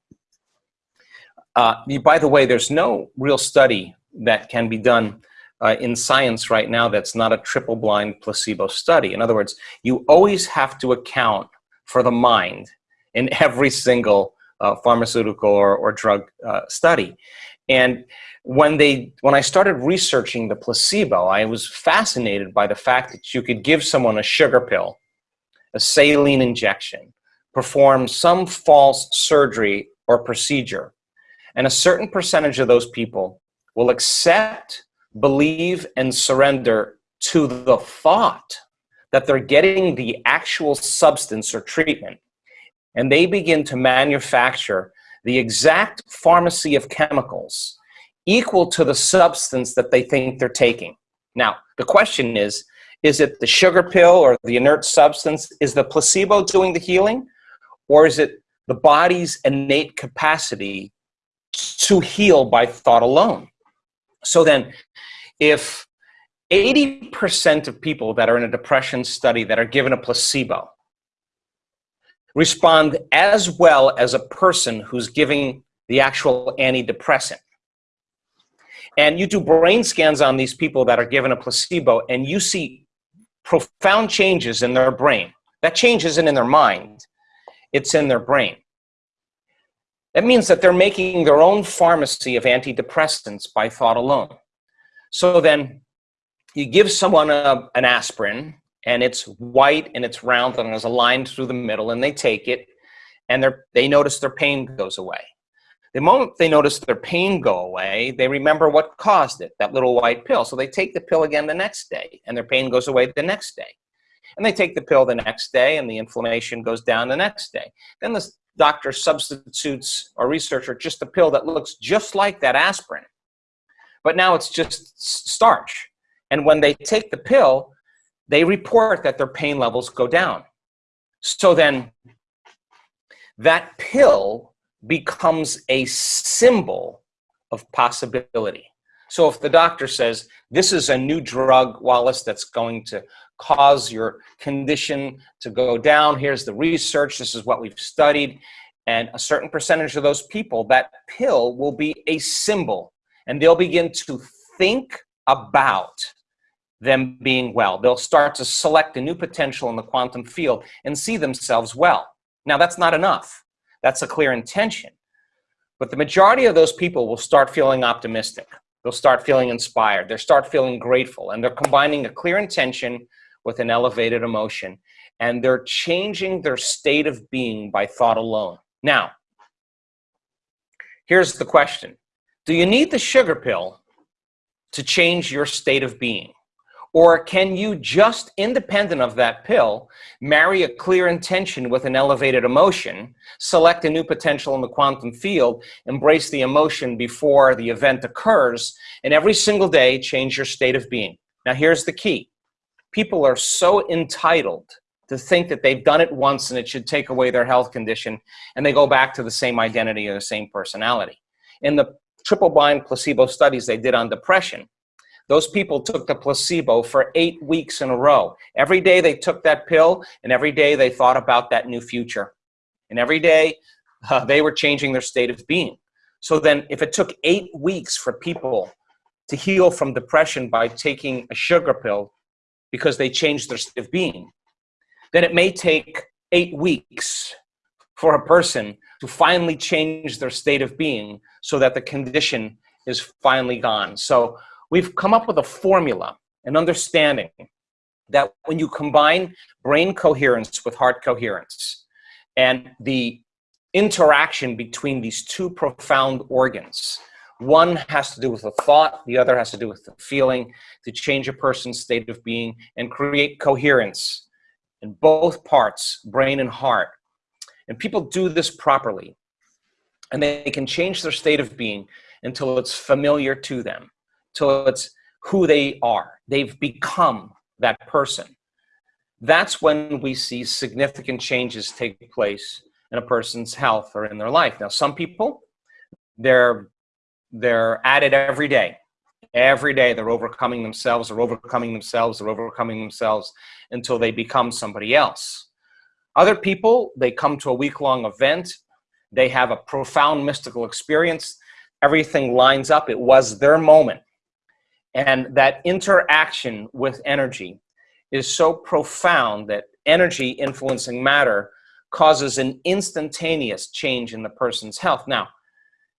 uh, by the way, there's no real study that can be done uh, in science right now that's not a triple blind placebo study. In other words, you always have to account for the mind in every single uh, pharmaceutical or, or drug uh, study. And when they when I started researching the placebo, I was fascinated by the fact that you could give someone a sugar pill a saline injection, perform some false surgery or procedure, and a certain percentage of those people will accept, believe, and surrender to the thought that they're getting the actual substance or treatment, and they begin to manufacture the exact pharmacy of chemicals equal to the substance that they think they're taking. Now, the question is, is it the sugar pill or the inert substance? Is the placebo doing the healing? Or is it the body's innate capacity to heal by thought alone? So then, if 80% of people that are in a depression study that are given a placebo respond as well as a person who's giving the actual antidepressant. And you do brain scans on these people that are given a placebo and you see profound changes in their brain. That change isn't in their mind, it's in their brain. That means that they're making their own pharmacy of antidepressants by thought alone. So then you give someone a, an aspirin and it's white and it's round and there's a line through the middle and they take it and they notice their pain goes away. The moment they notice their pain go away, they remember what caused it, that little white pill. So they take the pill again the next day and their pain goes away the next day. And they take the pill the next day and the inflammation goes down the next day. Then the doctor substitutes or researcher just a pill that looks just like that aspirin. But now it's just starch. And when they take the pill, they report that their pain levels go down. So then that pill becomes a symbol of possibility. So if the doctor says, this is a new drug, Wallace, that's going to cause your condition to go down, here's the research, this is what we've studied, and a certain percentage of those people, that pill will be a symbol, and they'll begin to think about them being well. They'll start to select a new potential in the quantum field and see themselves well. Now, that's not enough. That's a clear intention. But the majority of those people will start feeling optimistic. They'll start feeling inspired. They'll start feeling grateful. And they're combining a clear intention with an elevated emotion. And they're changing their state of being by thought alone. Now, here's the question. Do you need the sugar pill to change your state of being? Or can you just, independent of that pill, marry a clear intention with an elevated emotion, select a new potential in the quantum field, embrace the emotion before the event occurs, and every single day change your state of being? Now here's the key. People are so entitled to think that they've done it once and it should take away their health condition, and they go back to the same identity or the same personality. In the triple blind placebo studies they did on depression, those people took the placebo for eight weeks in a row. Every day they took that pill, and every day they thought about that new future. And every day uh, they were changing their state of being. So then if it took eight weeks for people to heal from depression by taking a sugar pill because they changed their state of being, then it may take eight weeks for a person to finally change their state of being so that the condition is finally gone. So we've come up with a formula, an understanding that when you combine brain coherence with heart coherence and the interaction between these two profound organs, one has to do with the thought, the other has to do with the feeling, to change a person's state of being and create coherence in both parts, brain and heart. And people do this properly. And they can change their state of being until it's familiar to them till it's who they are. They've become that person. That's when we see significant changes take place in a person's health or in their life. Now, some people, they're, they're at it every day. Every day they're overcoming themselves, or overcoming themselves, or overcoming themselves until they become somebody else. Other people, they come to a week-long event, they have a profound mystical experience, everything lines up, it was their moment. And that interaction with energy is so profound that energy influencing matter causes an instantaneous change in the person's health. Now,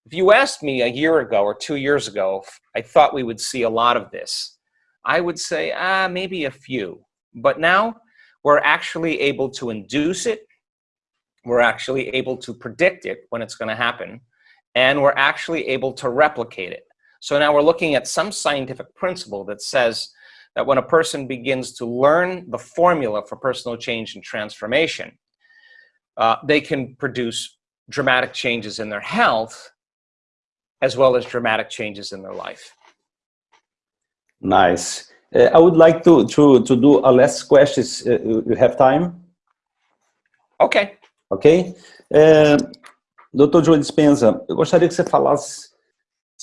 if you asked me a year ago or two years ago, I thought we would see a lot of this. I would say, ah, maybe a few. But now we're actually able to induce it. We're actually able to predict it when it's going to happen. And we're actually able to replicate it. So now we're looking at some scientific principle that says that when a person begins to learn the formula for personal change and transformation, uh, they can produce dramatic changes in their health as well as dramatic changes in their life. Nice. Uh, I would like to, to, to do a last question. Uh, you have time? Ok. Ok. É, Dr. Joe Dispenza, eu gostaria que você falasse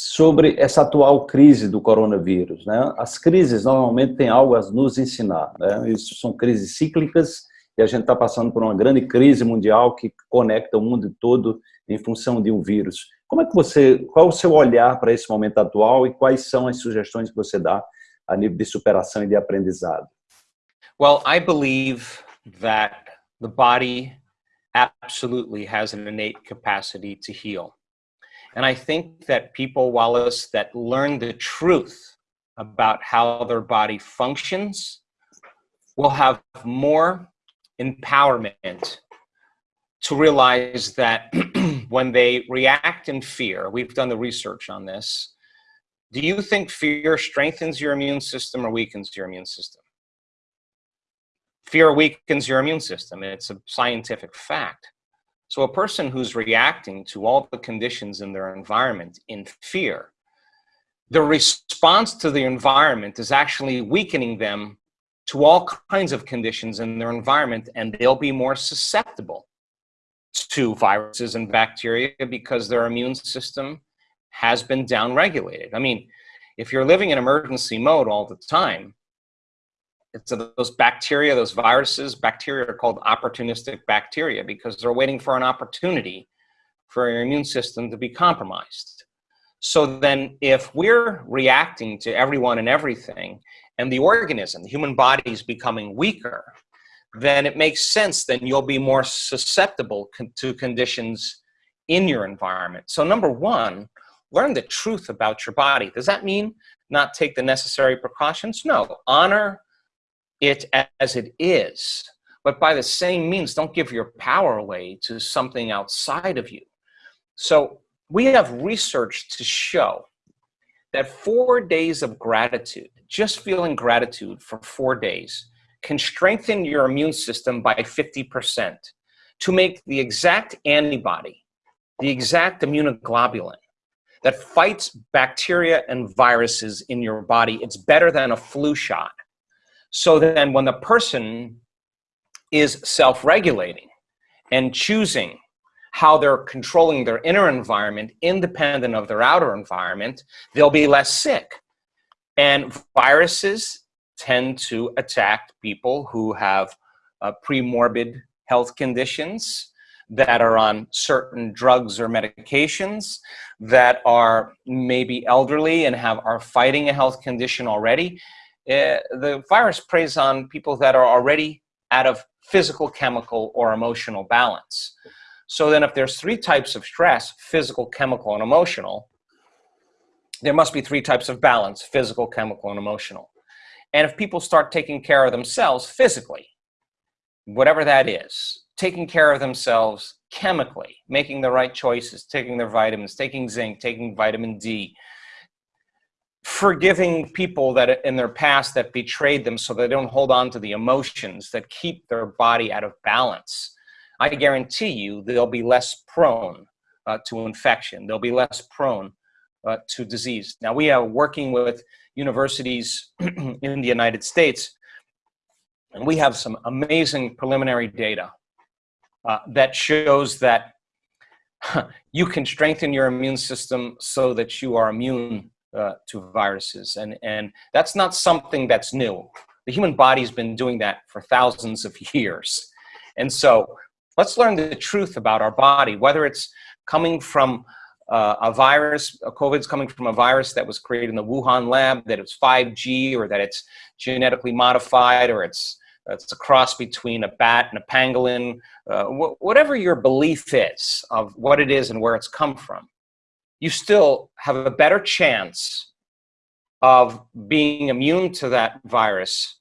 sobre essa atual crise do coronavírus. Né? As crises normalmente têm algo a nos ensinar. Né? Isso são crises cíclicas e a gente está passando por uma grande crise mundial que conecta o mundo todo em função de um vírus. Como é que você, qual é o seu olhar para esse momento atual e quais são as sugestões que você dá a nível de superação e de aprendizado? Well, I believe that the body absolutely has an innate capacity to heal. And I think that people, Wallace, that learn the truth about how their body functions will have more empowerment to realize that when they react in fear, we've done the research on this, do you think fear strengthens your immune system or weakens your immune system? Fear weakens your immune system. It's a scientific fact. So a person who's reacting to all the conditions in their environment in fear, the response to the environment is actually weakening them to all kinds of conditions in their environment and they'll be more susceptible to viruses and bacteria because their immune system has been downregulated. I mean, if you're living in emergency mode all the time, it's those bacteria, those viruses, bacteria are called opportunistic bacteria because they're waiting for an opportunity for your immune system to be compromised. So then if we're reacting to everyone and everything and the organism, the human body is becoming weaker, then it makes sense then you'll be more susceptible to conditions in your environment. So number one, learn the truth about your body. Does that mean not take the necessary precautions? No, honor it as it is. But by the same means, don't give your power away to something outside of you. So we have research to show that four days of gratitude, just feeling gratitude for four days, can strengthen your immune system by 50% to make the exact antibody, the exact immunoglobulin that fights bacteria and viruses in your body. It's better than a flu shot. So then when the person is self-regulating and choosing how they're controlling their inner environment independent of their outer environment, they'll be less sick. And viruses tend to attack people who have uh, pre-morbid health conditions that are on certain drugs or medications that are maybe elderly and have are fighting a health condition already uh, the virus preys on people that are already out of physical, chemical, or emotional balance. So then if there's three types of stress, physical, chemical, and emotional, there must be three types of balance, physical, chemical, and emotional. And if people start taking care of themselves physically, whatever that is, taking care of themselves chemically, making the right choices, taking their vitamins, taking zinc, taking vitamin D, forgiving people that in their past that betrayed them so they don't hold on to the emotions that keep their body out of balance, I guarantee you they'll be less prone uh, to infection. They'll be less prone uh, to disease. Now we are working with universities in the United States and we have some amazing preliminary data uh, that shows that you can strengthen your immune system so that you are immune uh, to viruses. And, and that's not something that's new. The human body's been doing that for thousands of years. And so let's learn the truth about our body, whether it's coming from uh, a virus, a COVID's coming from a virus that was created in the Wuhan lab, that it's 5G, or that it's genetically modified, or it's, it's a cross between a bat and a pangolin, uh, wh whatever your belief is of what it is and where it's come from you still have a better chance of being immune to that virus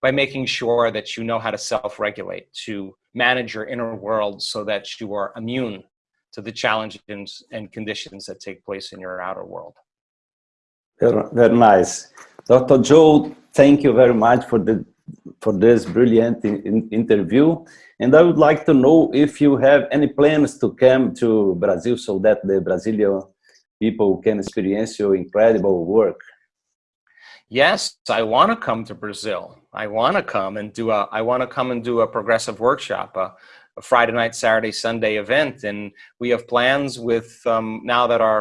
by making sure that you know how to self-regulate, to manage your inner world so that you are immune to the challenges and conditions that take place in your outer world. Very, very nice. Dr. Joe, thank you very much for the for this brilliant in, interview. And I would like to know if you have any plans to come to Brazil so that the Brazilian people can experience your incredible work. Yes, I want to come to Brazil. I want to come and do a, I want to come and do a progressive workshop, a, a Friday night, Saturday, Sunday event. And we have plans with, um, now that our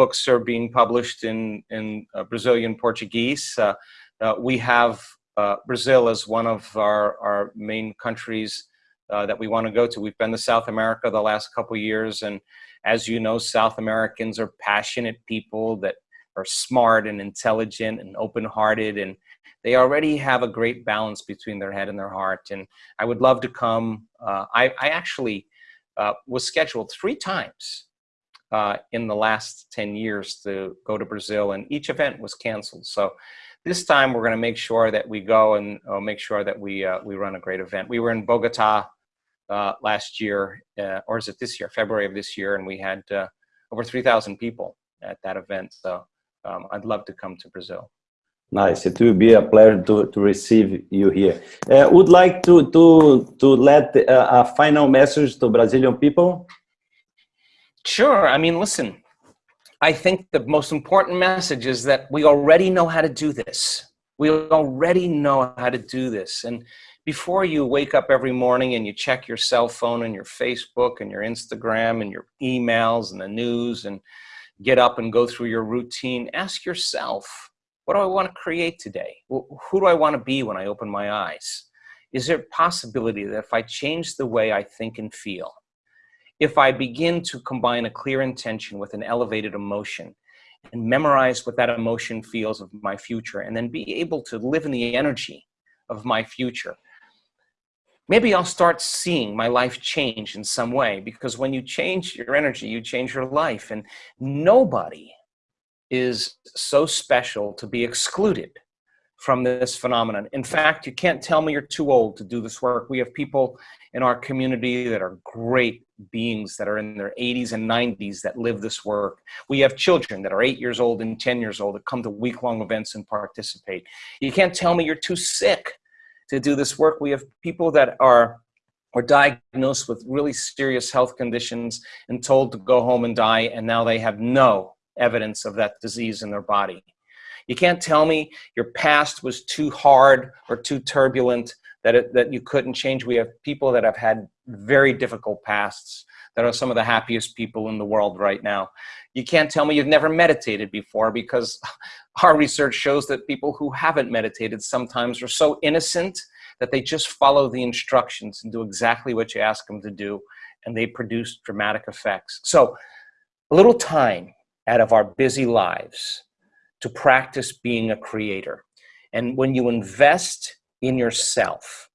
books are being published in, in uh, Brazilian Portuguese. Uh, uh, we have uh, Brazil as one of our, our main countries uh, that we want to go to. We've been to South America the last couple years, and as you know, South Americans are passionate people that are smart and intelligent and open-hearted, and they already have a great balance between their head and their heart. And I would love to come. Uh, I, I, actually uh, was scheduled three times uh, in the last 10 years to go to Brazil, and each event was canceled. So this time we're going to make sure that we go and uh, make sure that we, uh, we run a great event. We were in Bogota uh, last year, uh, or is it this year, February of this year, and we had uh, over 3,000 people at that event. So um, I'd love to come to Brazil. Nice. It will be a pleasure to, to receive you here. Uh, would like to to to let uh, a final message to Brazilian people. Sure. I mean, listen. I think the most important message is that we already know how to do this. We already know how to do this, and before you wake up every morning and you check your cell phone and your Facebook and your Instagram and your emails and the news and get up and go through your routine, ask yourself, what do I want to create today? Who do I want to be when I open my eyes? Is there a possibility that if I change the way I think and feel, if I begin to combine a clear intention with an elevated emotion and memorize what that emotion feels of my future and then be able to live in the energy of my future, maybe I'll start seeing my life change in some way because when you change your energy, you change your life. And nobody is so special to be excluded from this phenomenon. In fact, you can't tell me you're too old to do this work. We have people in our community that are great beings that are in their 80s and 90s that live this work. We have children that are eight years old and 10 years old that come to week-long events and participate. You can't tell me you're too sick to do this work. We have people that are are diagnosed with really serious health conditions and told to go home and die, and now they have no evidence of that disease in their body. You can't tell me your past was too hard or too turbulent that, it, that you couldn't change. We have people that have had very difficult pasts that are some of the happiest people in the world right now. You can't tell me you've never meditated before because our research shows that people who haven't meditated sometimes are so innocent that they just follow the instructions and do exactly what you ask them to do and they produce dramatic effects. So a little time out of our busy lives to practice being a creator. And when you invest in yourself,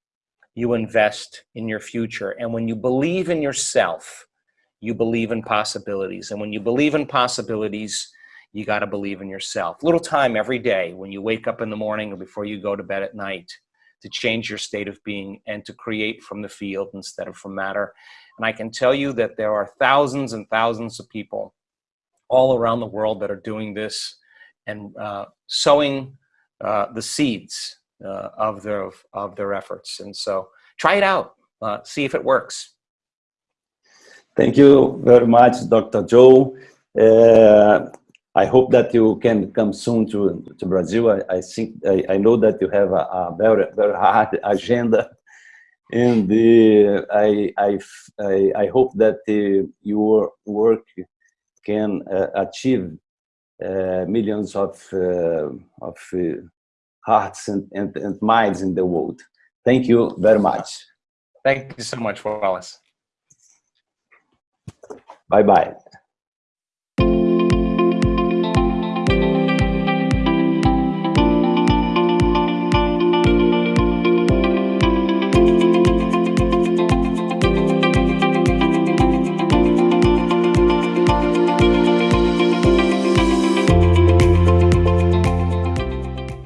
you invest in your future. And when you believe in yourself, you believe in possibilities. And when you believe in possibilities, you got to believe in yourself. Little time every day when you wake up in the morning or before you go to bed at night to change your state of being and to create from the field instead of from matter. And I can tell you that there are thousands and thousands of people all around the world that are doing this and uh, sowing uh, the seeds uh, of their of their efforts. And so try it out, uh, see if it works. Thank you very much, Dr. Joe. Uh, I hope that you can come soon to, to Brazil. I, I think I, I, know that you have a, a, very very hard agenda, and uh, I, I, I hope that uh, your work can uh, achieve uh, millions of uh, of hearts and, and, and minds in the world. Thank you very much. Thank you so much, Wallace. Bye bye.